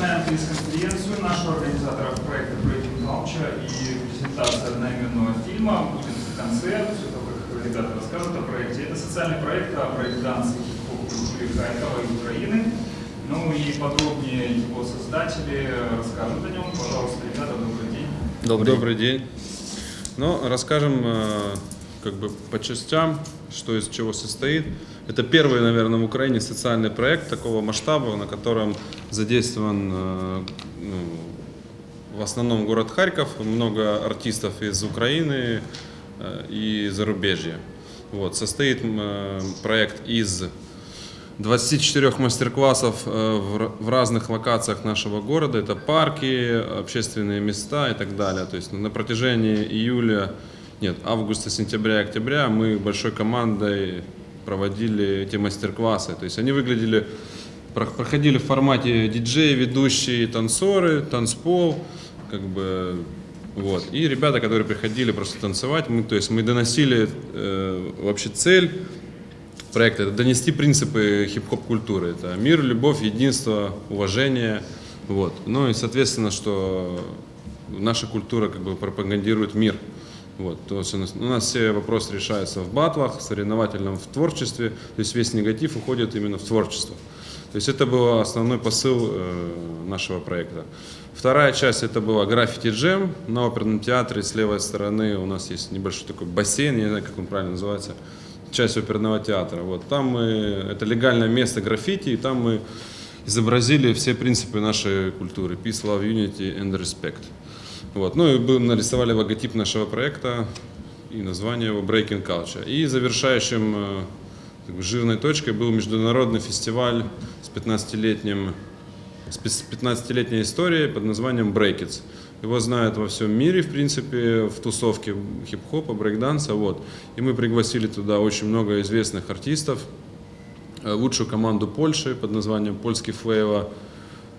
начинаем пресс-конференцию нашего организатора проекта Breaking Culture и презентация одноименного фильма. Будет концерт, все то, как ребята расскажут о проекте. Это социальный проект о брейкдансе хип-хоп-культуре Харькова и Украины. Ну и подробнее его создатели расскажут о нем. Пожалуйста, ребята, добрый день. Добрый, Добрый день. Ну, расскажем э, как бы по частям, что из чего состоит. Это первый, наверное, в Украине социальный проект такого масштаба, на котором задействован э, ну, в основном город Харьков, много артистов из Украины э, и зарубежья. Вот, состоит проект из 24 мастер-классов в разных локациях нашего города. Это парки, общественные места и так далее. То есть на протяжении июля нет, августа, сентября, октября мы большой командой проводили эти мастер-классы. То есть они выглядели, проходили в формате диджей, ведущие, танцоры, танцпол, как бы вот. И ребята, которые приходили просто танцевать, мы, то есть мы доносили э, вообще цель проекта, это донести принципы хип-хоп культуры. Это мир, любовь, единство, уважение. Вот. Ну и соответственно, что наша культура как бы пропагандирует мир. Вот, то есть у нас, у нас все вопросы решаются в батлах, соревновательном в творчестве, то есть весь негатив уходит именно в творчество. То есть это был основной посыл э, нашего проекта. Вторая часть это была граффити джем на оперном театре. С левой стороны у нас есть небольшой такой бассейн, я не знаю, как он правильно называется, часть оперного театра. Вот там мы, это легальное место граффити, и там мы изобразили все принципы нашей культуры. Peace, love, unity and respect. Вот. Ну и мы нарисовали логотип нашего проекта и название его Breaking Culture. И завершающим э, жирной точкой был международный фестиваль с 15-летним с 15-летней историей под названием Breakits. Его знают во всем мире, в принципе, в тусовке хип-хопа, брейкданса. Вот. И мы пригласили туда очень много известных артистов, э, лучшую команду Польши под названием «Польский Флейва»,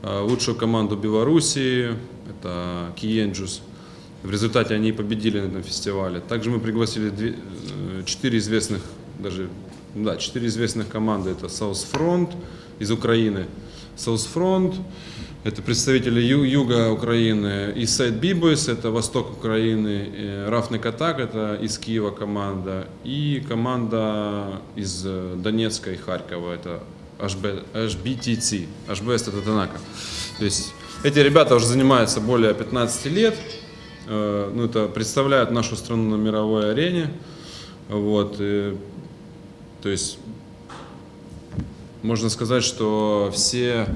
лучшую команду Белоруссии, это Киенджус. В результате они победили на этом фестивале. Также мы пригласили э, четыре известных, даже, да, четыре известных команды. Это South Front из Украины, South Front, это представители ю, юга Украины, и Сайт Бибойс, это восток Украины, Рафный Катак, это из Киева команда, и команда из э, Донецка и Харькова, это HB, HBTC, HBS это Танака. То есть эти ребята уже занимаются более 15 лет, э, ну, это представляют нашу страну на мировой арене. Вот, и, то есть можно сказать, что все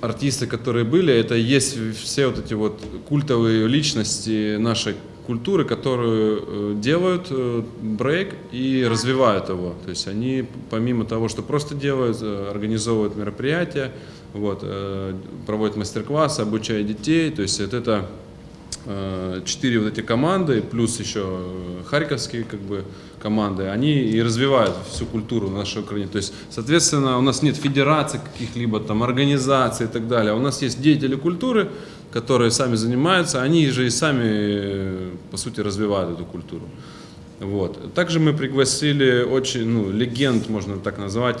артисты, которые были, это есть все вот эти вот культовые личности нашей культуры, которую э, делают э, брейк и развивают его. То есть они, помимо того, что просто делают, э, организовывают мероприятия, вот, проводят мастер-классы, обучают детей. То есть это четыре вот эти команды, плюс еще харьковские как бы, команды, они и развивают всю культуру нашей Украины. То есть, соответственно, у нас нет федераций каких-либо там организаций и так далее. У нас есть деятели культуры, которые сами занимаются, они же и сами, по сути, развивают эту культуру. Вот. Также мы пригласили очень, ну, легенд, можно так назвать,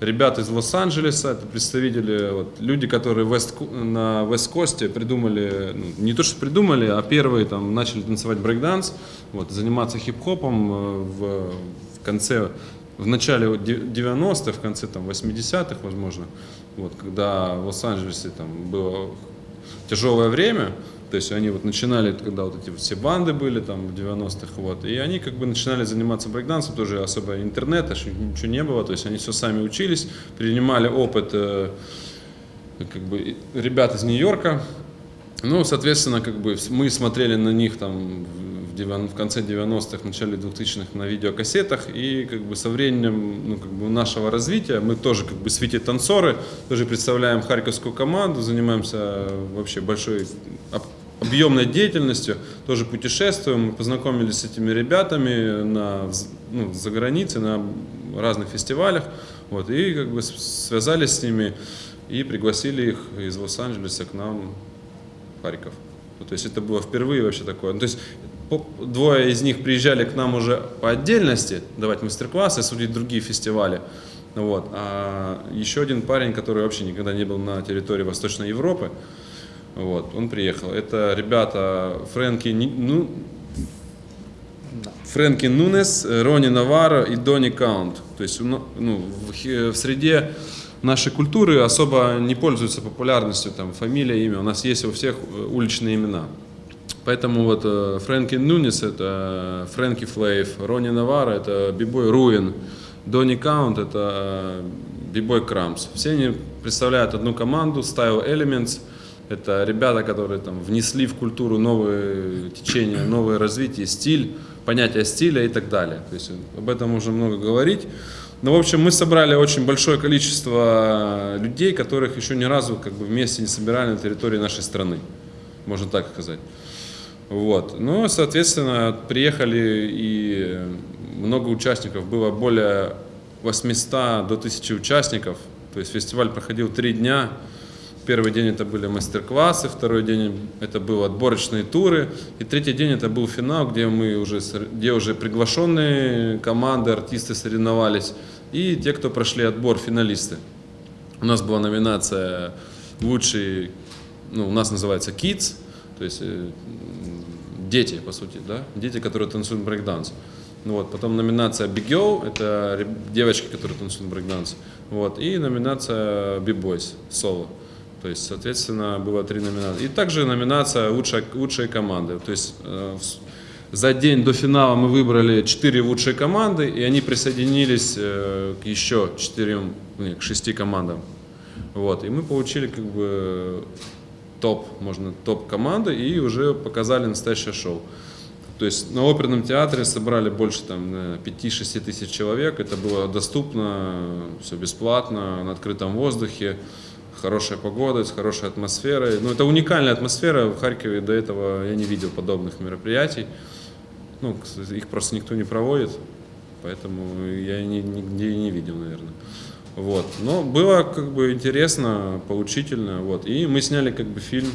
ребят из Лос-Анджелеса, это представители, вот, люди, которые West, на Вест-Косте придумали, ну, не то что придумали, а первые там начали танцевать брейкданс, вот, заниматься хип-хопом э, в, в конце, в начале 90-х, в конце там 80-х, возможно, вот, когда в Лос-Анджелесе там было тяжелое время, то есть они вот начинали, когда вот эти все банды были там в 90-х, вот, и они как бы начинали заниматься брейкдансом, тоже особо интернета, ничего не было, то есть они все сами учились, принимали опыт э, как бы ребят из Нью-Йорка, ну, соответственно, как бы мы смотрели на них там в конце 90-х, в начале 2000-х на видеокассетах, и как бы со временем ну, как бы нашего развития мы тоже как бы свете танцоры, тоже представляем харьковскую команду, занимаемся вообще большой объемной деятельностью, тоже путешествуем, мы познакомились с этими ребятами на, ну, за границей, на разных фестивалях, вот, и как бы связались с ними и пригласили их из Лос-Анджелеса к нам в Харьков. То есть это было впервые вообще такое. Ну, то есть двое из них приезжали к нам уже по отдельности давать мастер-классы, судить другие фестивали. Вот. А еще один парень, который вообще никогда не был на территории Восточной Европы, вот, он приехал. Это ребята Фрэнки, ну, Фрэнки Нунес, Рони Наваро и Дони Каунт. То есть ну, в, в среде нашей культуры особо не пользуются популярностью там, фамилия, имя. У нас есть у всех э, уличные имена. Поэтому вот э, Фрэнки Нунес это Фрэнки Флейв, Рони Наваро это Бибой Руин, Дони Каунт это Бибой Крамс. Все они представляют одну команду, Style Elements. Это ребята, которые там внесли в культуру новые течения, новое развитие, стиль, понятие стиля и так далее. То есть об этом можно много говорить. Но, в общем, мы собрали очень большое количество людей, которых еще ни разу как бы вместе не собирали на территории нашей страны, можно так сказать. Вот. Ну, соответственно, приехали и много участников, было более 800 до 1000 участников. То есть фестиваль проходил три дня. Первый день это были мастер-классы, второй день это были отборочные туры, и третий день это был финал, где мы уже, где уже приглашенные команды, артисты соревновались, и те, кто прошли отбор, финалисты. У нас была номинация лучший, ну, у нас называется Kids, то есть э, дети, по сути, да, дети, которые танцуют брейкданс. Ну вот, потом номинация Big Girl, это девочки, которые танцуют брейкданс. Вот, и номинация Big Boys, соло. То есть, соответственно, было три номинации. И также номинация лучшая, лучшие команды. То есть э, за день до финала мы выбрали четыре лучшие команды, и они присоединились э, к еще четырем, к шести командам. Вот, и мы получили как бы топ, можно топ команды, и уже показали настоящее шоу. То есть на оперном театре собрали больше там наверное, 5-6 тысяч человек. Это было доступно, все бесплатно, на открытом воздухе, хорошая погода, с хорошей атмосферой. Ну, это уникальная атмосфера. В Харькове до этого я не видел подобных мероприятий. Ну, их просто никто не проводит, поэтому я ни- нигде не видел, наверное. Вот. Но было как бы интересно, поучительно. Вот. И мы сняли как бы фильм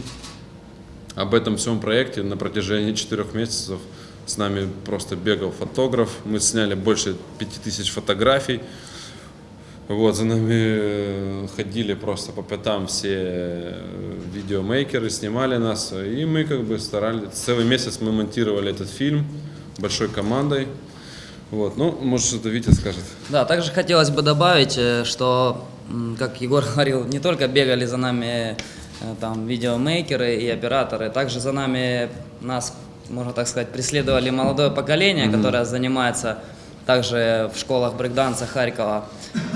об этом всем проекте на протяжении четырех месяцев. С нами просто бегал фотограф. Мы сняли больше пяти тысяч фотографий. Вот, за нами э, ходили просто по пятам все э, видеомейкеры, снимали нас. И мы как бы старались, целый месяц мы монтировали этот фильм большой командой. Вот, ну, может, что-то Витя скажет. Да, также хотелось бы добавить, э, что, как Егор говорил, не только бегали за нами э, там видеомейкеры и операторы, также за нами нас, можно так сказать, преследовали молодое поколение, которое занимается также в школах брейкданса Харькова.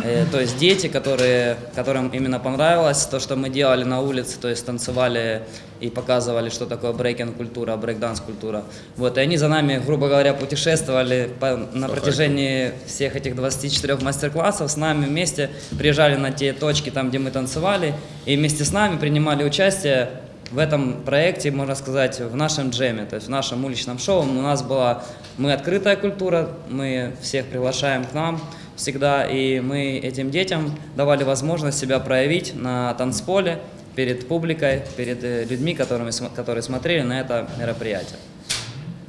Э, То есть дети, которые, которым именно понравилось то, что мы делали на улице, то есть танцевали и показывали, что такое брейкинг-культура, брейкданс-культура. Вот, и они за нами, грубо говоря, путешествовали по- на протяжении всех этих 24 мастер-классов с нами вместе, приезжали на те точки, там, где мы танцевали, и вместе с нами принимали участие в этом проекте, можно сказать, в нашем джеме, то есть в нашем уличном шоу. У нас была, мы открытая культура, мы всех приглашаем к нам всегда, и мы этим детям давали возможность себя проявить на танцполе, перед публикой, перед э, людьми, которыми, которые смотрели на это мероприятие.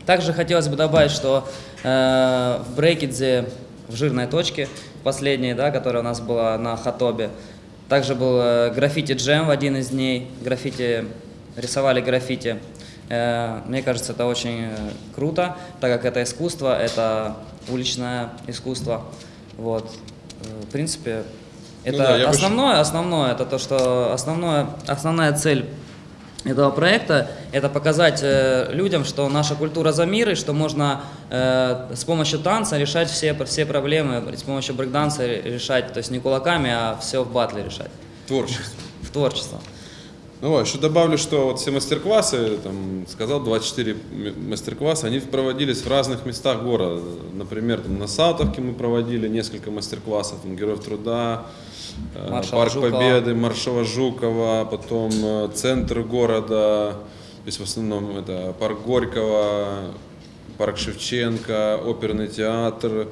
Также хотелось бы добавить, что э, в Брейкидзе, в жирной точке, последней, да, которая у нас была на Хатобе, также был э, граффити джем в один из дней, граффити, рисовали граффити. Э, мне кажется, это очень э, круто, так как это искусство, это уличное искусство. Вот. Э, В принципе, это Ну да, я бы основное, основное, это то, что основное, основная цель этого проекта – это показать э, людям, что наша культура за мир, и что можно э, с помощью танца решать все, все проблемы, с помощью брейкданса решать, то есть не кулаками, а все в батле решать, Творчество. в творчество. Ну вот, еще добавлю, что вот все мастер-классы, там, сказал, 24 м- мастер-класса, они проводились в разных местах города. Например, там, на Салтовке мы проводили несколько мастер-классов, там, Героев труда, э, Маршала Парк Жукова. Победы, Маршала Жукова, потом э, центр города, то есть в основном это Парк Горького, Парк Шевченко, Оперный театр,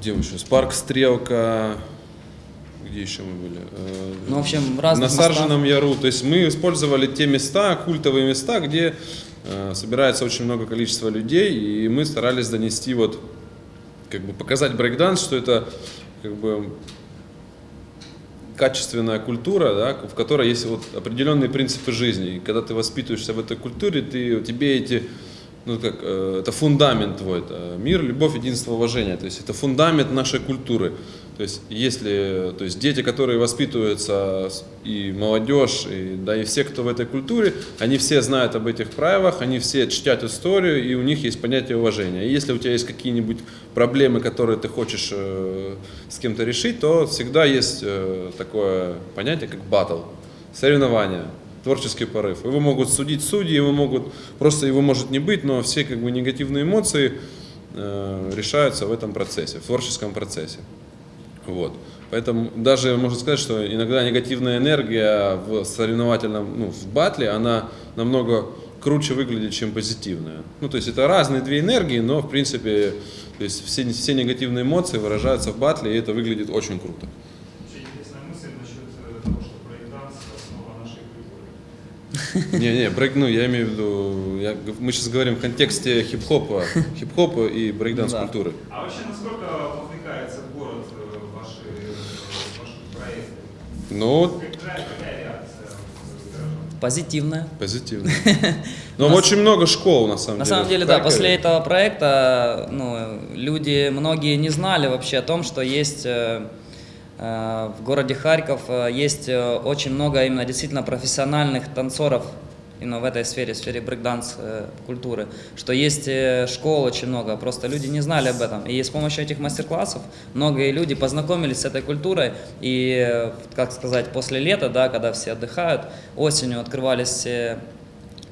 где мы еще, Парк Стрелка, где еще мы были? Э, Ну, в общем, в разных на местах. Саржином Яру. То есть мы использовали те места, культовые места, где э, собирается очень много количества людей, и мы старались донести вот, как бы показать брейкданс, что это как бы качественная культура, да, в которой есть вот определенные принципы жизни. И когда ты воспитываешься в этой культуре, ты, тебе эти, ну как, э, это фундамент твой, это мир, любовь, единство, уважение. То есть это фундамент нашей культуры. То есть если, то есть дети, которые воспитываются и молодежь, и да и все, кто в этой культуре, они все знают об этих правилах, они все чтят историю, и у них есть понятие уважения. И если у тебя есть какие-нибудь проблемы, которые ты хочешь э, с кем-то решить, то всегда есть э, такое понятие, как батл, соревнование, творческий порыв. Его могут судить судьи, его могут просто его может не быть, но все как бы негативные эмоции э, решаются в этом процессе, в творческом процессе. Вот. Поэтому даже можно сказать, что иногда негативная энергия в соревновательном, ну, в батле, она намного круче выглядит, чем позитивная. Ну, то есть это разные две энергии, но в принципе, то есть все, все негативные эмоции выражаются в батле, и это выглядит очень круто. Вообще интересная мысль насчет э, того, что брейкданс – основа нашей культуры. Не, не, брейк, ну, я имею в виду, я, мы сейчас говорим в контексте хип-хопа, хип-хопа и брейкданс Да. культуры. А вообще, насколько вовлекается город э, в ваши, в ваши проекты? Ну? Позитивная. позитивно. Но очень много школ, на самом На деле. самом в деле, да, после этого проекта ну, люди, многие не знали вообще о том, что есть э, э, в городе Харьков э, есть очень много именно действительно профессиональных танцоров именно в этой сфере, в сфере брейкданс э, культуры, что есть э, школ очень много, просто люди не знали об этом. И с помощью этих мастер-классов многие люди познакомились с этой культурой, и, э, как сказать, после лета, да, когда все отдыхают, осенью открывались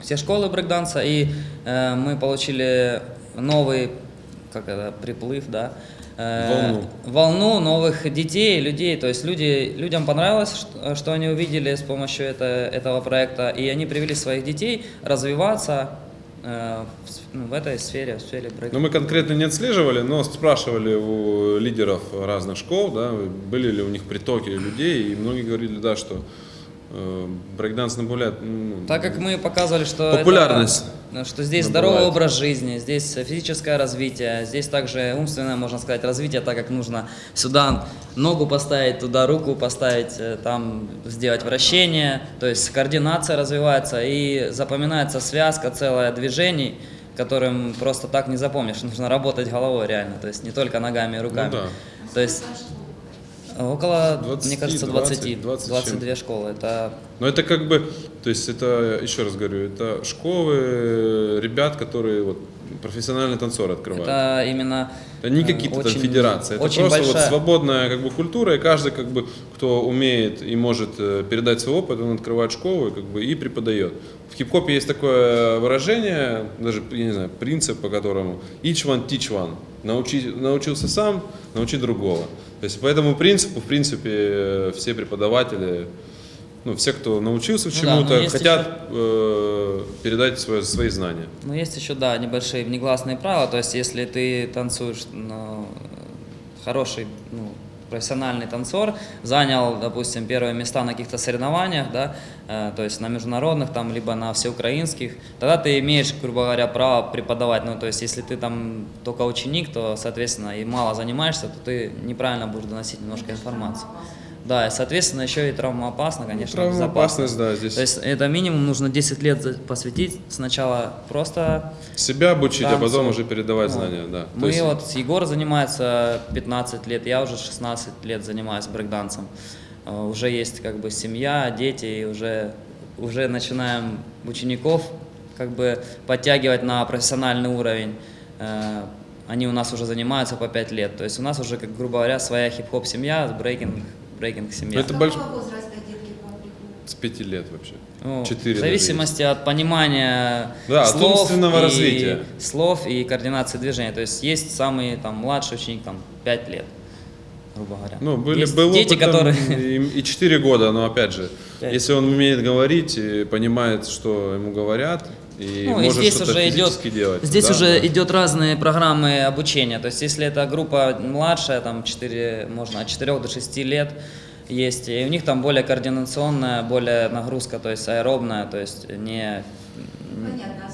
все школы брейкданса, и э, мы получили новый, как это, приплыв, да, э, Волну. волну новых детей, людей, то есть люди, людям понравилось, что, что они увидели с помощью это, этого проекта, и они привели своих детей развиваться э, в, ну, в этой сфере, в сфере брейк. Ну, мы конкретно не отслеживали, но спрашивали у лидеров разных школ, да, были ли у них притоки людей, и многие говорили, да, что брейкданс набавляет ну, Так как мы показывали, что Популярность это, что здесь набывает. здоровый образ жизни, здесь физическое развитие, здесь также умственное, можно сказать, развитие, так как нужно сюда ногу поставить, туда руку поставить, э, там сделать вращение, то есть координация развивается и запоминается связка целая движений, которым просто так не запомнишь, нужно работать головой реально, то есть не только ногами и руками. Ну да. То есть около, 20, мне кажется, 20, 20, 20 22 школы, это Но это как бы, то есть это, еще раз говорю, это школы ребят, которые вот профессиональные танцоры открывают. Это именно Это не э, какие-то там федерации, это очень просто вот большая- свободная как бы культура, и каждый как бы кто умеет и может э, передать свой опыт, он открывает школу и как бы и преподает. В хип-хопе есть такое выражение, даже я не знаю, принцип, по которому each one teach one. Научи, научился сам, научи другого. То есть по этому принципу, в принципе, э, все преподаватели, ну, все, кто научился Ну да, чему-то, но есть хотят э, передать свои, свои знания. Ну, есть еще, да, небольшие внегласные правила. То есть, если ты танцуешь, ну, хороший, ну, профессиональный танцор, занял, допустим, первые места на каких-то соревнованиях, да, э, то есть на международных, там, либо на всеукраинских, тогда ты имеешь, грубо говоря, право преподавать. Ну, то есть, если ты там только ученик, то, соответственно, и мало занимаешься, то ты неправильно будешь доносить немножко информацию. Да, и, соответственно, еще и травмоопасно, конечно, Травмоопасность, безопасно. да, здесь. То есть это минимум нужно 10 лет посвятить сначала просто Себя обучить, а танцу. потом уже передавать Ну, знания, да. То Мы есть- вот, Егор занимается 15 лет, я уже 16 лет занимаюсь брейкдансом. Э, Уже есть как бы семья, дети, и уже, уже начинаем учеников как бы подтягивать на профессиональный уровень. Э, Они у нас уже занимаются по 5 лет. То есть у нас уже, как грубо говоря, своя хип-хоп семья, брейкинг, брейкинг семья. Это С больш- приходят? С пяти лет вообще. Ну, Четыре в даже зависимости от понимания Да, от слов, умственного и, развития. слов и координации движения. То есть есть самый там, младший ученик, там, 5 лет, грубо говоря. Ну, были, есть был дети, которые... и, и 4 года, но опять же, Пять. если он умеет говорить и понимает, что ему говорят, и Ну, и здесь что-то уже идет, делать. здесь да, уже да. идет разные программы обучения. То есть, если это группа младшая, там 4, можно от 4 до 6 лет есть, и у них там более координационная, более нагрузка, то есть аэробная, то есть не... Понятно,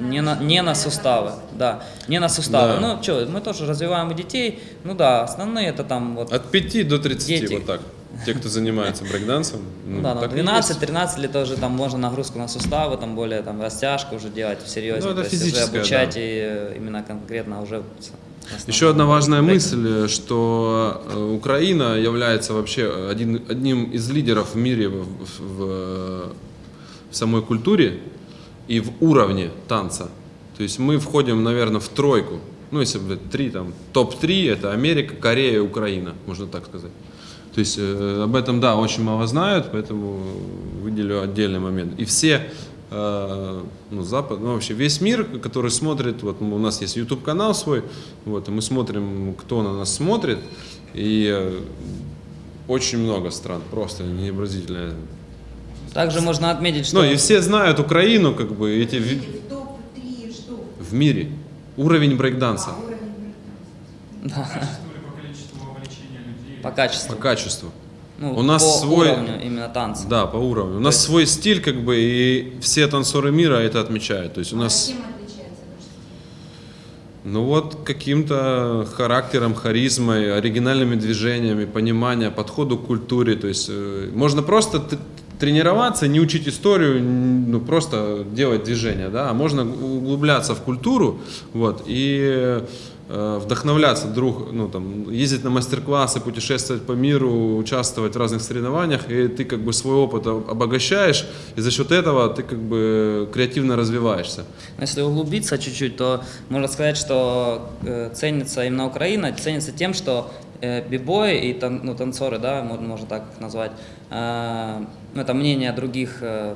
не на, не на суставы, да, не на суставы. Да. Ну, что, мы тоже развиваем и детей, ну да, основные это там вот, От 5 до 30, Дети. вот так. Те, кто занимается брейкдансом. ну, да, есть. 12-13 лет тоже там можно нагрузку на суставы, там более там растяжку уже делать всерьез, Ну, это то есть уже физическое, обучать да. и э, именно конкретно уже Еще одна важная мысль, что э, Украина является вообще один, одним из лидеров в мире в, в- в самой культуре и в уровне танца. То есть мы входим, наверное, в тройку. Ну, если бы три, там, топ-3 это Америка, Корея, Украина, можно так сказать. То есть э, об этом, да, очень мало знают, поэтому выделю отдельный момент. И все, э, ну, Запад, ну, вообще весь мир, который смотрит, вот у нас есть YouTube канал свой, вот, и мы смотрим, кто на нас смотрит, и э, очень много стран, просто невыразительное. Также можно отметить, что Ну, и все знают Украину, как бы, эти В топ-3 что? в мире. Уровень брейкданса А, уровень брейкданса. Качество или по количеству вовлечения людей? По качеству, по качеству. ну, у нас по свой- уровню именно танца. Да, по уровню. У нас свой стиль, как бы, и все танцоры мира это отмечают. То есть у А нас... чем отличается ваш стиль? Ну вот каким-то характером, харизмой, оригинальными движениями, понимания, подходу к культуре. То есть э, можно просто тренироваться, не учить историю, ну просто делать движения, да, а можно углубляться в культуру, вот, и вдохновляться друг, ну там, ездить на мастер-классы, путешествовать по миру, участвовать в разных соревнованиях, и ты как бы свой опыт об- обогащаешь, и за счет этого ты как бы креативно развиваешься. Если углубиться чуть-чуть, то можно сказать, что э, ценится именно Украина, ценится тем, что э, бибои и тан- ну, танцоры, да, можно, можно так назвать, э, ну, это мнение других э,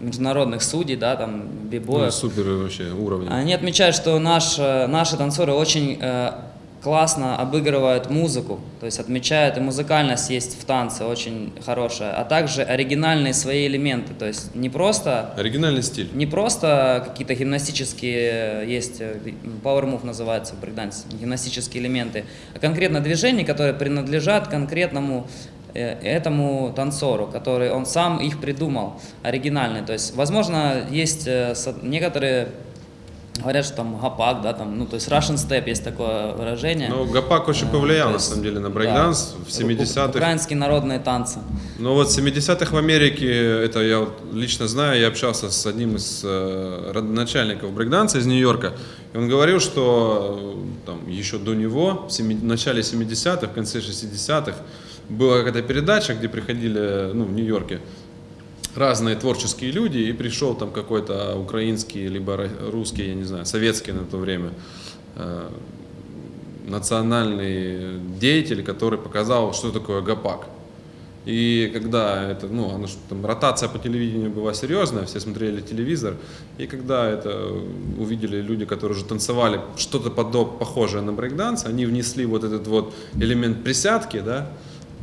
международных судей, да, там, Ну, бибоев, супер вообще уровень. Они отмечают, что наш, э, наши танцоры очень э, классно обыгрывают музыку, то есть отмечают и музыкальность есть в танце очень хорошая, а также оригинальные свои элементы, то есть не просто Оригинальный стиль. не просто какие-то гимнастические э, есть, э, power move называется в брейкдансе, гимнастические элементы, а конкретно движения, которые принадлежат конкретному этому танцору, который он сам их придумал, оригинальный. То есть, возможно, есть э, некоторые говорят, что там гапак, да, там, ну, то есть Russian step есть такое выражение. Ну, Гапак очень Э, повлиял, то на есть, самом деле, на да, брейкданс в у- 70-х. Украинские народные танцы. Но вот в 70-х в Америке, это я вот лично знаю, я общался с одним из э, родоначальников брейкданса из Нью-Йорка, и он говорил, что э, там, еще до него, в, в начале 70-х, в конце 60-х, была какая-то передача, где приходили, ну, в Нью-Йорке, разные творческие люди, и пришел там какой-то украинский, либо русский, я не знаю, советский на то время, э, национальный деятель, который показал, что такое гапак. И когда это, ну, оно там, ротация по телевидению была серьезная, все смотрели телевизор, и когда это увидели люди, которые уже танцевали что-то подоб, похожее на брейкданс, они внесли вот этот вот элемент присядки, да,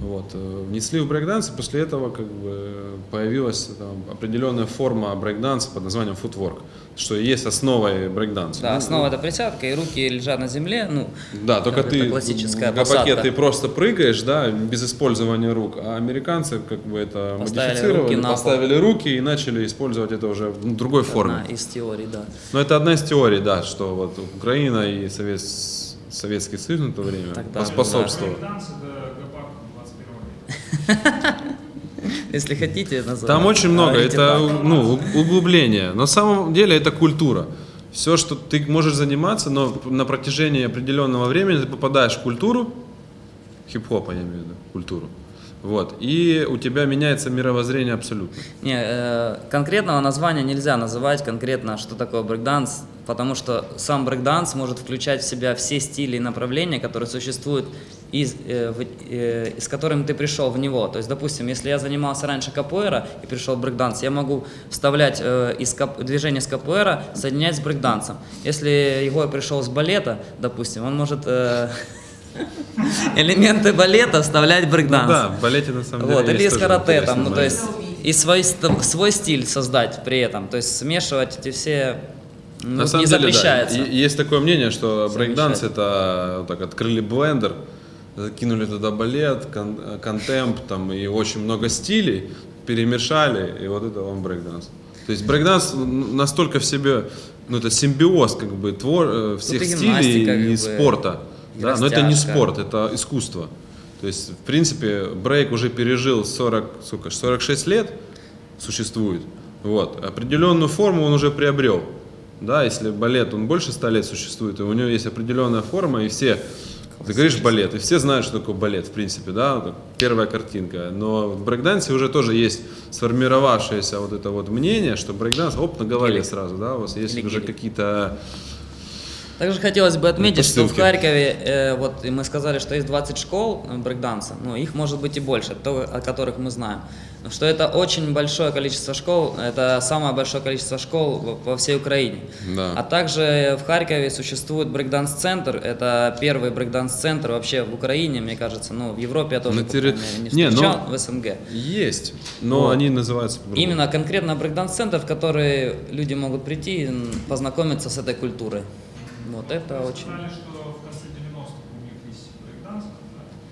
вот, э, внесли в брейкданс, и после этого как бы появилась там, определенная форма брейкданса под названием footwork, что и есть основой брейкданса. Да, Ну, основа это присядка, и руки лежат на земле, ну, да, только ты это классическая в гопаке ты просто прыгаешь, да, без использования рук, а американцы как бы это Поставили модифицировали, руки поставили руки и начали использовать это уже в другой форме. одна из теорий, да. Но это одна из теорий, да, что вот Украина и Совет, Советский Союз на то время Тогда, поспособствовал. Брейк-данс это гопак 21 века. Если хотите, назовем. Там очень много, это ну, углубление. На самом деле это культура. Все, что ты можешь заниматься, но на протяжении определенного времени ты попадаешь в культуру, хип-хопа я имею в виду, культуру. Вот, и у тебя меняется мировоззрение абсолютно. Не, э, конкретного названия нельзя называть конкретно, что такое брейкданс, потому что сам брейкданс может включать в себя все стили и направления, которые существуют, из, э, в- э, с которым ты пришел в него. То есть, допустим, если я занимался раньше капуэра и пришел в брейкданс, я могу вставлять э, из кап- движения с капуэра, соединять с брейкдансом. Если Егор пришел с балета, допустим, он может э, элементы балета вставлять брейкданс. Да, в балете на самом деле Вот, или из тоже карате, там, ну, то есть, и свой, свой стиль создать при этом, то есть смешивать эти все, ну, На самом не деле, да. запрещается. И- Есть такое мнение, что брейкданс это вот так открыли блендер, закинули туда балет, con- contemp там и очень много стилей, перемешали, и вот это вам брейкданс. То есть брейкданс настолько в себе ну, это симбиоз как бы твор, э, всех и стилей гимнастика, и как бы, Да? Но это не спорт, это искусство. То есть, в принципе, брейк уже пережил 40, сколько, ж, 46 лет существует. Вот. Определенную форму он уже приобрел. Да, если балет, он больше 100 лет существует, и у него есть определенная форма, и все, ты говоришь балет, и все знают, что такое балет, в принципе, да, первая картинка. Но в брейкдансе уже тоже есть сформировавшееся вот это вот мнение, что брейкданс, оп, на голове Гелик. сразу, да, у вас есть Или уже какие-то Также хотелось бы отметить, что в. Харькове, э, вот и мы сказали, что есть 20 школ э, брейкданса, ну их может быть и больше, то, о которых мы знаем. Но Что это очень большое количество школ, это самое большое количество школ во- всей Украине. Да. А также в Харькове существует брейкданс-центр, это первый брейкданс-центр вообще в Украине, мне кажется, ну в Европе я тоже На терри- Не, не ну- встречал, в СНГ. есть, но Вот. они называются. Именно конкретно брейкданс-центр, в который люди могут прийти, м, познакомиться с этой культурой. Вот это Вы очень... сказали, что в конце 90-х у них есть брейкданс, да?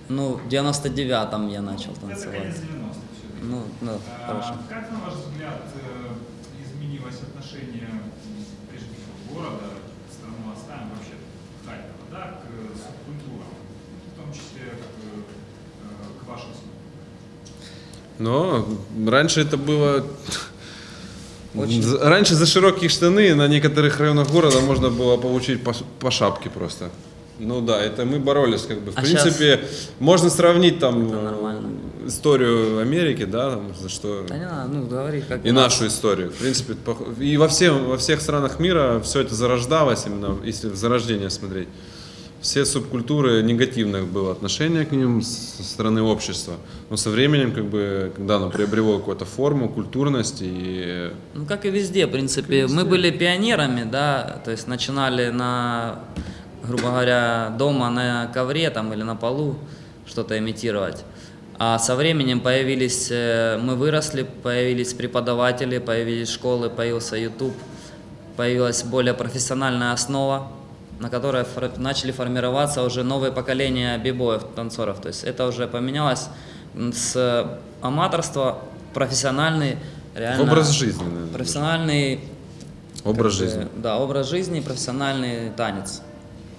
Ну, в 99-м я начал Это танцевать. конец 90-х все-таки. Ну, ну, А, хорошо. Как, на ваш взгляд, э, изменилось отношение, прежде всего, города, страну оставим вообще Харькова, да, к субкультурам, в том числе к, э, к вашим? Но раньше это было... Очень. Раньше за широкие штаны на некоторых районах города можно было получить по, по шапке просто. Ну да, это мы боролись как бы. В А принципе, можно сравнить там историю Америки, да, там, за что Да не надо, ну, говори, как и нашу историю. В принципе, и во, всем, во всех странах мира все это зарождалось, именно если в зарождение смотреть. Все субкультуры, негативное было отношение к ним со стороны общества. Но со временем, как бы, когда оно приобрело какую-то форму, культурность и Ну, как и везде, в принципе. Мы были пионерами, да, то есть начинали на, грубо говоря, дома на ковре там или на полу что-то имитировать. А со временем появились, э, мы выросли, появились преподаватели, появились школы, появился YouTube, появилась более профессиональная основа, на которой фор- начали формироваться уже новые поколения бибоев, танцоров. То есть это уже поменялось с аматорства в профессиональный, реально... образ жизни. наверное, Профессиональный Образ как жизни. Да, образ жизни, профессиональный танец,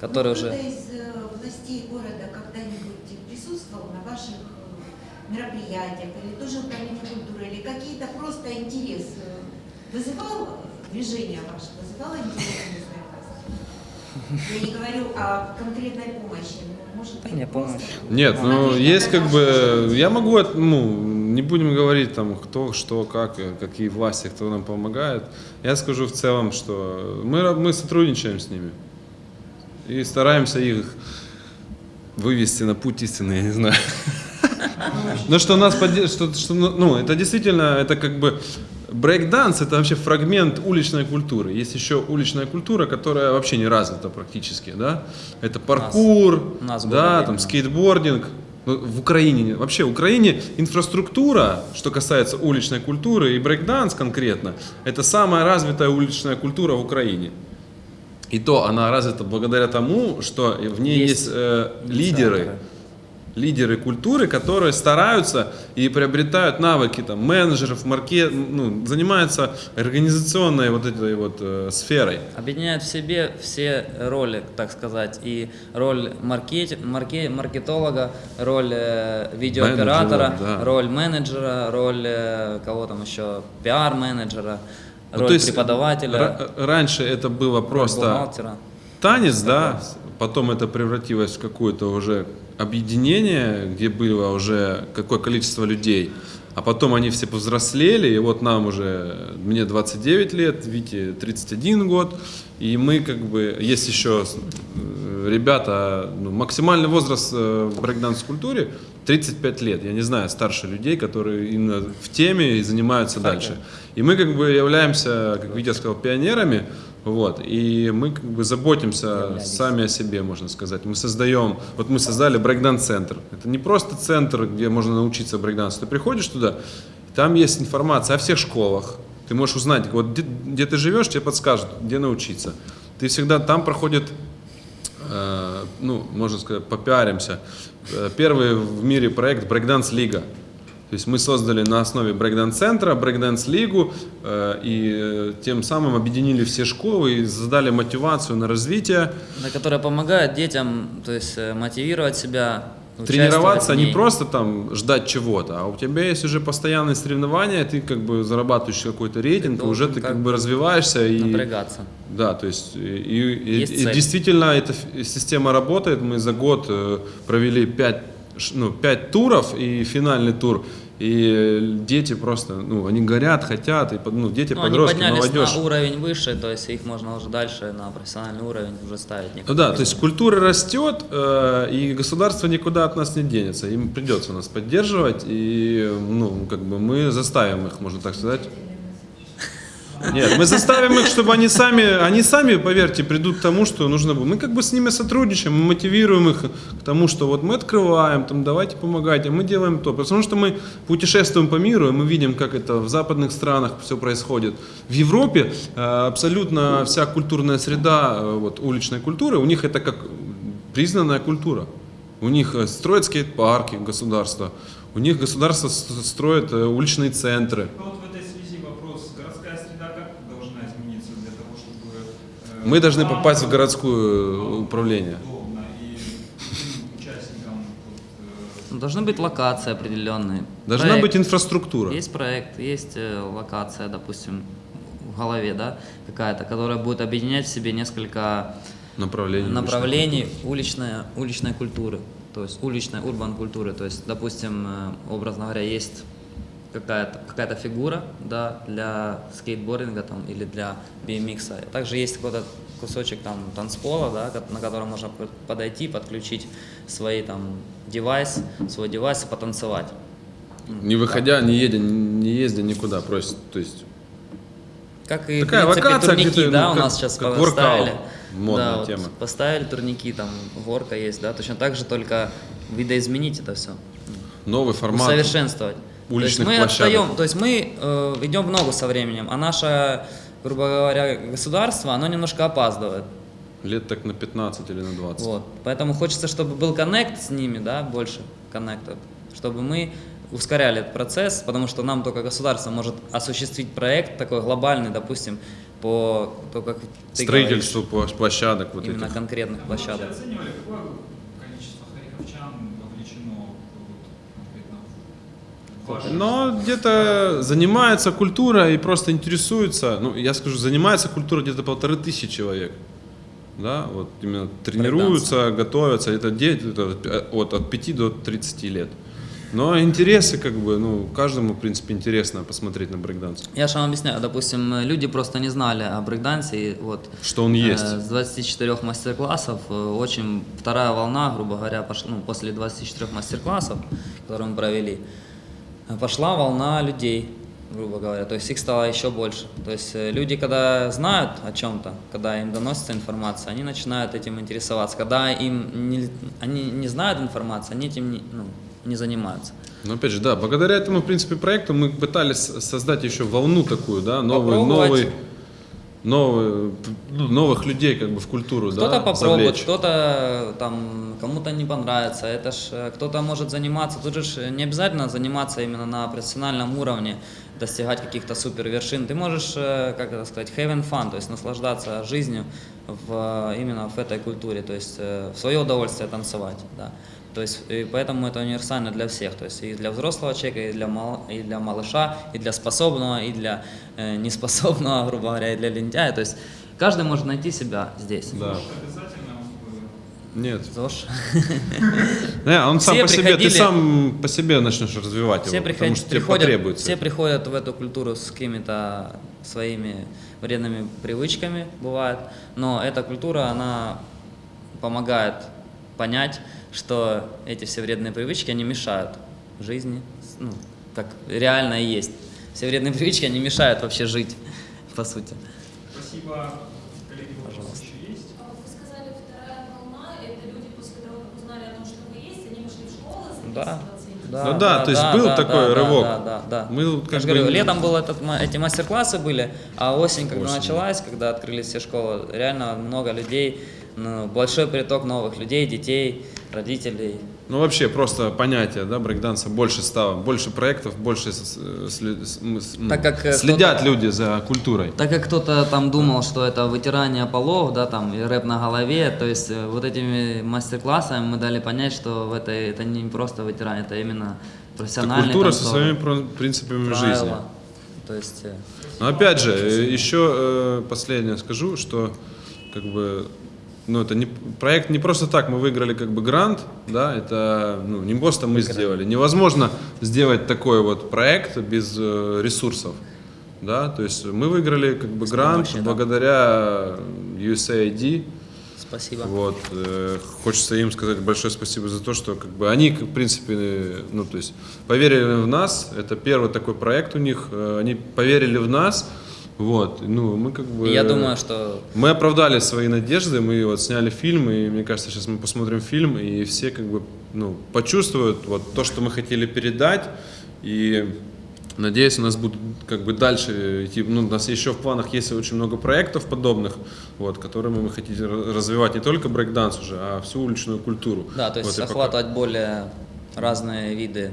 который Ну, уже... Кто-то из э, властей города когда-нибудь присутствовал на ваших э, мероприятиях или тоже управление культуры, или какие-то просто интерес э, вызывал движение ваше, вызывало интерес? Я не говорю о конкретной помощи, но может быть Не, просто помощь. Нет, ну есть как бы, я могу, ну, не будем говорить там кто, что, как, э, какие власти, кто нам помогает. Я скажу в целом, что мы, мы сотрудничаем с ними и стараемся их вывести на путь истины, я не знаю. Ну что нас поддерживает, что, что, ну, это действительно, это как бы брейк-данс, это вообще фрагмент уличной культуры. Есть еще уличная культура, которая вообще не развита практически, да. Это паркур, нас в да, там скейтбординг. Ну, В Украине, вообще в Украине инфраструктура, что касается уличной культуры и брейк-данс конкретно, это самая развитая уличная культура в Украине. И то она развита благодаря тому, что в ней есть, Есть э, лидеры, инициаторы. Лидеры культуры, которые стараются и приобретают навыки там, менеджеров, маркет, ну, занимаются организационной вот этой вот э, сферой. Объединяет в себе все роли, так сказать, и роль маркет, марке- маркетолога, роль э, видеооператора, Менеджера, да. роль менеджера, роль э, кого там еще, пиар-менеджера, Ну, роль то есть преподавателя, ра- раньше это было просто танец, да, потом это превратилось в какое-то уже объединение, где было уже какое количество людей, а потом они все повзрослели, и вот нам уже, мне 29 лет, Вите 31 год, и мы как бы, есть еще э, ребята, ну, максимальный возраст э, в брейкданс-культуре 35 лет, я не знаю, старше людей, которые именно в теме и занимаются дальше. И мы как бы являемся, как Витя сказал, пионерами, вот, и мы как бы заботимся Являлись. сами о себе, можно сказать. Мы создаем, вот мы создали брейкданс-центр. Это не просто центр, где можно научиться брейкдансу. Ты приходишь туда, там есть информация о всех школах. Ты можешь узнать, вот где, где ты живешь, тебе подскажут, где научиться. Ты всегда там проходит, э, ну, можно сказать, попиаримся. Э, Первый в мире проект Брейкданс Лига. То есть мы создали на основе брейкданс-центра, брейкданс-лигу э, и э, тем самым объединили все школы и задали мотивацию на развитие. Да, которая помогает детям, то есть э, мотивировать себя. Тренироваться в не просто там ждать чего-то, а у тебя есть уже постоянные соревнования, ты как бы зарабатываешь какой-то рейтинг, Ты и уже ты как бы развиваешься и Напрягаться. да, то есть и, и- Есть и цель. действительно эта система работает. Мы за год э, провели 5, ну, пять туров и финальный тур. И дети просто, ну, они горят, хотят, и ну, дети, Ну, они подростки, поднялись молодежь. на уровень выше, то есть их можно уже дальше на профессиональный уровень уже ставить. Ну да, то есть культура растет, э, и государство никуда от нас не денется. Им придется нас поддерживать, и ну, как бы мы заставим их, можно так сказать. Нет, мы заставим их, чтобы они сами, они сами, поверьте, придут к тому, что нужно было. Мы как бы с ними сотрудничаем, мы мотивируем их к тому, что вот мы открываем, там, давайте помогайте, мы делаем то. Потому что мы путешествуем по миру, и мы видим, как это в западных странах все происходит. В Европе э, абсолютно вся культурная среда, э, вот, уличной культуры, у них это как признанная культура. У них э, строят скейт-парки государство, у них государство строит уличные центры. Ну вот в этой связи вопрос, городская среда как должна измениться для того, чтобы... э, Мы должны попасть в городское управление. Ну, Должны быть локации определенные. Должна Проект. быть инфраструктура. Есть проект, есть э, локация, допустим, в голове, да, какая-то, которая будет объединять в себе несколько Направление. направлений уличной, уличной культуры, то есть уличной урбан культуры. То есть, допустим, э, образно говоря, есть какая-то какая фигура да, для скейтбординга там, или для BMX. Также есть какой-то кусочек там танцпола, да, на котором можно подойти, подключить свои там девайс, свой девайс и потанцевать. Не выходя, не едя, не ездя никуда, просто, то есть Как и, Такая в принципе, локация турники, да, ну, у как- нас сейчас как поставили. Модная да, вот тема. поставили турники, там горка есть, да, точно так же, только видоизменить это все, новый формат. усовершенствовать. Уличных то есть мы площадок. отстаем, то есть мы э, идем в ногу со временем, а наше, грубо говоря, государство, оно немножко опаздывает. Лет так на 15 или на 20. Вот. Поэтому хочется, чтобы был коннект с ними, да, больше коннекта, чтобы мы ускоряли этот процесс, потому что нам только государство может осуществить проект такой глобальный, допустим, по то, как ты Строительству площ- площадок вот говоришь, именно этих. конкретных Вы площадок. вообще оценивали, какое количество харьковчан вовлечено вот, конкретно в ваше Но где-то занимается культура и просто интересуется. Ну, я скажу, занимается культура где-то полторы тысячи человек. Да, вот именно тренируются, готовятся. Это дети это от, от 5 до 30 лет. Но интересы, как бы, ну, каждому, в принципе, интересно посмотреть на брейкданс. Я же вам объясняю, допустим, люди просто не знали о брейкдансе, и вот Что он есть. Э, С 24 мастер-классов э, очень вторая волна, грубо говоря, пошла, ну, после 24 мастер-классов, которые мы провели, пошла волна людей, грубо говоря, то есть их стало еще больше. То есть э, люди, когда знают о чем-то, когда им доносится информация, они начинают этим интересоваться. Когда им не, они не знают информации, они этим не, ну, не занимаются. Но опять же, да, благодаря этому, в принципе, проекту мы пытались создать еще волну такую, да, новый, Попробовать. новый, новый, ну, новых людей как бы в культуру, Кто-то да, попробует, кто-то там кому-то не понравится. Это ж э, кто-то может заниматься. Тут же не обязательно заниматься именно на профессиональном уровне, достигать каких-то супер вершин. Ты можешь, э, как это сказать, having fun, то есть наслаждаться жизнью в, э, именно в этой культуре, то есть в свое удовольствие танцевать. Да. То есть, и поэтому это универсально для всех, то есть и для взрослого человека, и для, мал, и для малыша, и для способного, и для э, неспособного, грубо говоря, и для лентяя. То есть каждый может найти себя здесь. Да. Нет. ЗОЖ. Не, он сам Все по себе, ты сам по себе начнешь развивать Все, его, приход- потому что тебе приходят, потребуется. все приходят в эту культуру с какими-то своими вредными привычками, бывает, но эта культура, она помогает понять, что эти все вредные привычки, они мешают жизни, ну, как реально и есть. Все вредные привычки, они мешают вообще жить, по сути. Спасибо. Коллеги, есть? А вот Вы сказали, вторая волна – это люди, после того, как узнали о том, что вы есть, они пошли в школы Да. Да, Ну да, то есть был такой да, рывок. Да, да, да. Мы вот Я как же бы говорю, не- летом был этот, эти мастер-классы были, а осень, когда Осень. началась, когда открылись все школы, реально много людей, ну, большой приток новых людей, детей, родителей. ну вообще просто понятие, да, брейкданса больше стало, больше проектов, больше сли- Так как, э, следят люди за культурой. Так как кто-то там думал, что это вытирание полов, да, там, и рэп на голове, то есть э, вот этими мастер-классами мы дали понять, что в этой, это не просто вытирание, это именно Это профессиональный культура со танцор, своими про- принципами правила. жизни. То есть, э, Но опять же, еще последнее скажу, что как бы ну, это не, проект не просто так, мы выиграли как бы грант, да, это ну, не просто мы сделали. Невозможно сделать такой вот проект без э, ресурсов, да, то есть мы выиграли как бы грант помощи, да. благодаря USAID, спасибо. вот, э, хочется им сказать большое спасибо за то, что как бы они, в принципе, э, ну то есть поверили в нас. Это первый такой проект у них. э, Они поверили в нас. Вот, ну мы как бы. Я думаю, что мы оправдали свои надежды. Мы вот сняли фильм, и мне кажется, сейчас мы посмотрим фильм, и все как бы ну почувствуют вот то, что мы хотели передать, и Надеюсь, у нас будут как бы дальше идти. Ну, у нас еще в планах есть очень много проектов подобных, вот, которыми мы хотим ра- развивать не только брейкданс уже, а всю уличную культуру. да, то есть Вот, и пока- более разные виды.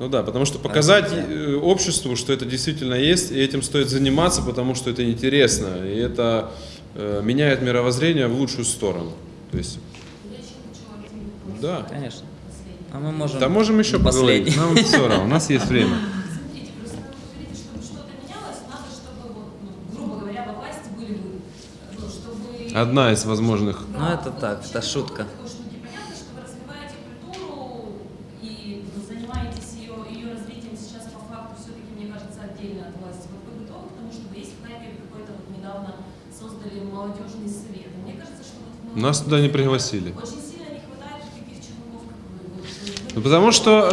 Ну да, потому что показать э, обществу, что это действительно есть, и этим стоит заниматься, потому что это интересно, и это э, меняет мировоззрение в лучшую сторону. То есть, Я еще хочу один вопрос. да. Конечно. Последний. А мы можем... Да можем еще не поговорить. последний. Нам все равно, у нас есть время. Смотрите, просто вы говорите, чтобы что-то менялось, надо, чтобы, вот, грубо говоря, во власти были вы. Чтобы... Одна из возможных. Ну, это так, это шутка. Такой штуки. Понятно, что вы развиваете культуру и ну, занимаетесь ее, ее развитием сейчас по факту все-таки, мне кажется, отдельно от власти. Вот вы готовы к тому, чтобы есть в Хайпе какой-то вот недавно создали молодежный совет? Мне кажется, что вот в Нас туда не пригласили. Ну, Потому что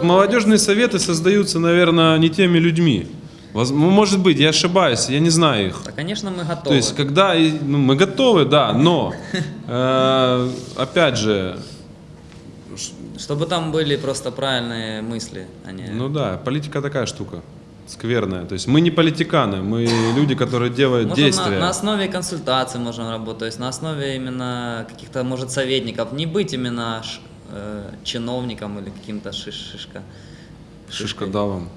э, молодежные советы создаются, наверное, не теми людьми. Может быть, я ошибаюсь, я не знаю их. Да, конечно, мы готовы. То есть, когда ну, мы готовы, да, но э, опять же, Чтобы там были просто правильные мысли, а не... ну да, политика такая штука скверная. То есть мы не политиканы, мы люди, которые делают Можем действия. на, на основе консультаций можем работать, то есть на основе именно каких-то, может, советников, не быть именно ш- э, чиновником или каким-то шиш, шишка. Шишка давом.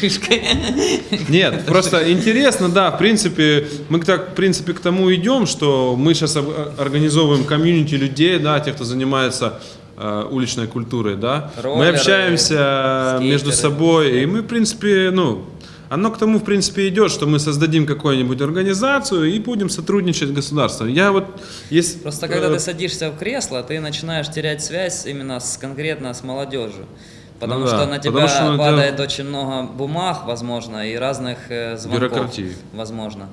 Шишкой. Нет, просто интересно, да, в принципе, мы так, в принципе, к тому идем, что мы сейчас организовываем комьюнити людей, да, тех, кто занимается э, уличной культурой, да. мы Роллеры, общаемся между скейтеры. собой, и мы, в принципе, ну, оно к тому, в принципе, идет, что мы создадим какую-нибудь организацию и будем сотрудничать с государством. Я вот, есть... Просто когда э, ты садишься в кресло, ты начинаешь терять связь именно с конкретно с молодежью. Потому Ну да, что на тебя потому что на тебя- падает очень много бумаг, возможно, и разных э, звонков. Бюрократии. Возможно.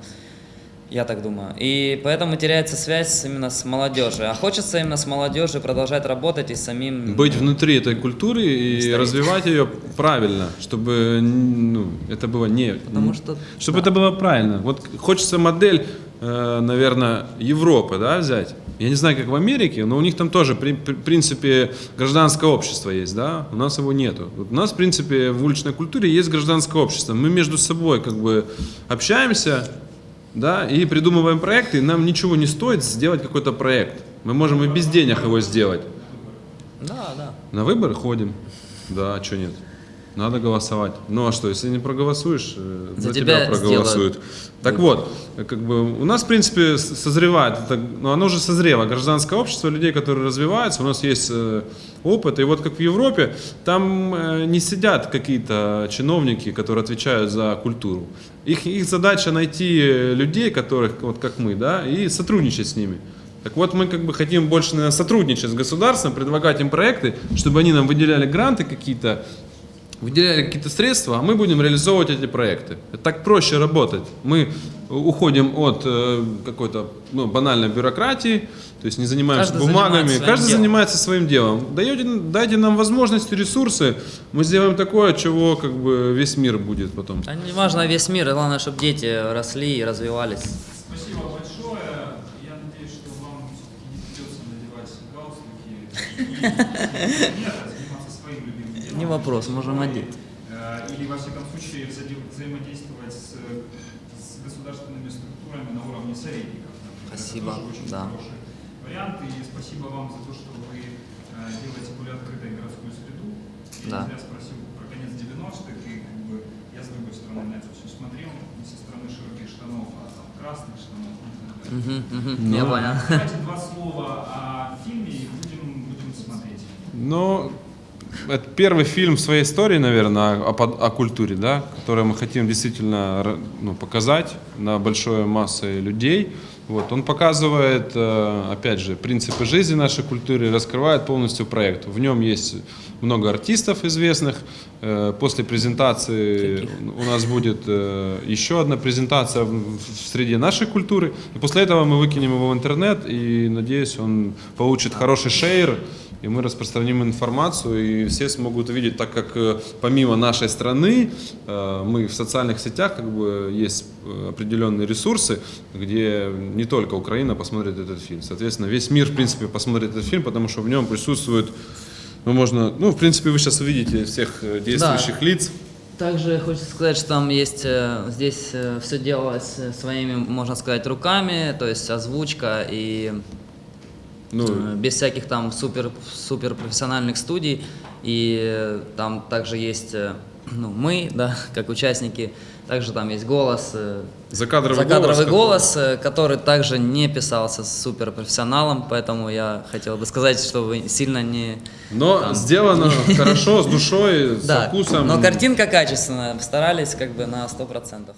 Я так думаю. И поэтому теряется связь именно с молодежью. А хочется именно с молодежью продолжать работать и самим... быть внутри этой культуры и Стоит. развивать ее правильно, чтобы ну, это было не... Потому что- Чтобы это было правильно. Вот хочется модель, э, наверное, Европы, да, взять. Я не знаю, как в Америке, но у них там тоже, при, при- принципе, гражданское общество есть, да, у нас его нету. Вот у нас, в принципе, в уличной культуре есть гражданское общество. Мы между собой как бы общаемся, да, и придумываем проекты, и нам ничего не стоит сделать какой-то проект. Мы можем и без денег его сделать. Да, да. На выборы ходим. Да, а что нет? Надо голосовать. Ну а что, если не проголосуешь, э, За за, тебя тебя, проголосуют. сделают Так вот, как бы у нас, в принципе, созревает, это, ну, оно уже созрело, гражданское общество, людей, которые развиваются, у нас есть э, опыт, и вот как в Европе, там э, не сидят какие-то чиновники, которые отвечают за культуру. Их, их задача найти людей, которых, вот как мы, да, и сотрудничать с ними. Так вот, мы как бы хотим больше наверное, сотрудничать с государством, предлагать им проекты, чтобы они нам выделяли гранты какие-то, выделяли какие-то средства, а мы будем реализовывать эти проекты. Это так проще работать. Мы уходим от э, какой-то ну, банальной бюрократии, то есть не занимаемся Каждый бумагами, занимается своим каждый делом. занимается своим делом. Даете, дайте нам возможности, ресурсы, мы сделаем такое, чего как бы весь мир будет потом. А не важно весь мир, главное, чтобы дети росли и развивались. Спасибо большое. Я надеюсь, что вам все-таки не придется надевать галстуки и нет, а заниматься своим любимым делом. Не вопрос, можем одеть. Э, Или, во всяком случае, взаим- взаимодействовать с, с государственными структурами на уровне советников. например. Это Спасибо, тоже очень да. хороший вариант. И спасибо вам за то, что вы э, делаете более открытой городскую среду. Я Да. не зря спросил про конец 90-х, и как бы я с другой стороны на это все смотрел, не со стороны широких штанов, а там красных штанов. Мгм, мгм, Я понял. Давайте два слова о фильме и будем, будем смотреть. Ну, это первый фильм в своей истории, наверное, о, под- о культуре, да, который мы хотим действительно ну, показать на большой массе людей. Вот, он показывает, э, опять же, принципы жизни нашей культуры, раскрывает полностью проект. В нем есть много артистов известных. Э, После презентации у нас будет э, еще одна презентация в среде нашей культуры. И после этого мы выкинем его в интернет, и, надеюсь, он получит хороший шейр, и мы распространим информацию, и все смогут увидеть, так как помимо нашей страны, мы в социальных сетях, как бы, есть определенные ресурсы, где не только Украина посмотрит этот фильм. Соответственно, весь мир, в принципе, посмотрит этот фильм, потому что в нем присутствует, ну, можно, ну, в принципе, вы сейчас увидите всех э, действующих лиц. Также хочется сказать, что там есть, э, здесь все делалось э, своими, можно сказать, руками, то есть озвучка и Ну, э, без всяких там супер, супер профессиональных студий. И э, там также есть э, ну, мы, да, как участники, также там есть голос, э, закадровый, закадровый голос. голос, э, который также не писался с суперпрофессионалом, поэтому я хотел бы сказать, что вы сильно не... Но там- сделано хорошо, с душой, со Да, вкусом. но картинка качественная, старались как бы на 100%.